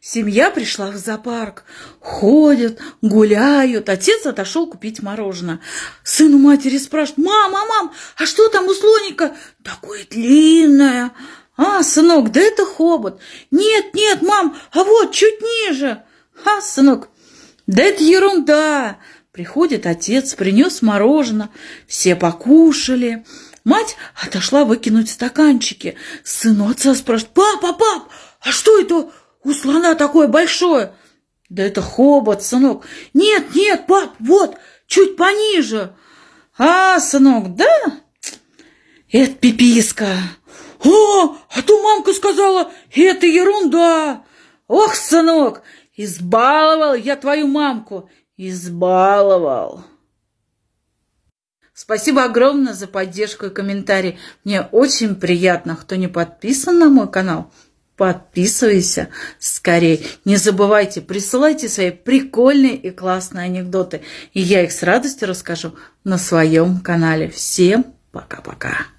Семья пришла в зоопарк. Ходят, гуляют. Отец отошел купить мороженое. Сын у матери спрашивает, мама, мам, а что там у слоника? Такое длинное. А, сынок, да это хобот. Нет, нет, мам, а вот чуть ниже. А, сынок, да это ерунда. Приходит отец, принес мороженое. Все покушали. Мать отошла выкинуть стаканчики. Сын у отца спрашивает, папа, пап, а что это у слона такое большое? Да это хобот, сынок. Нет, нет, пап, вот, чуть пониже. А, сынок, да? Это пиписка. О, а то мамка сказала, это ерунда. Ох, сынок, избаловал я твою мамку. Избаловал. Спасибо огромное за поддержку и комментарий. Мне очень приятно. Кто не подписан на мой канал, подписывайся скорее. Не забывайте, присылайте свои прикольные и классные анекдоты. И я их с радостью расскажу на своем канале. Всем пока-пока.